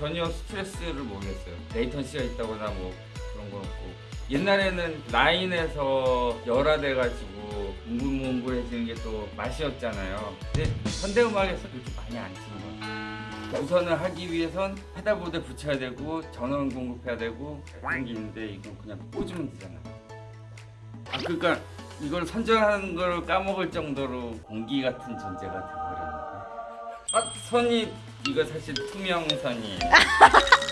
전혀 스트레스를 모르겠어요. 레이턴시가 있다거나 뭐 그런 건 없고 옛날에는 라인에서 열화돼가지고 뭉글뭉글해지는 게 또 맛이었잖아요. 근데 현대음악에서 그렇게 많이 안 치는 것 같아요. 우선을 하기 위해선 페달보드에 붙여야 되고 전원 공급해야 되고 그런 게 있는데 이건 그냥 꽂으면 되잖아. 아 그러니까 이걸 선정하는 걸 까먹을 정도로 공기 같은 존재가 돼버렸는데. 아 선이 이거 사실 투명 선이에요.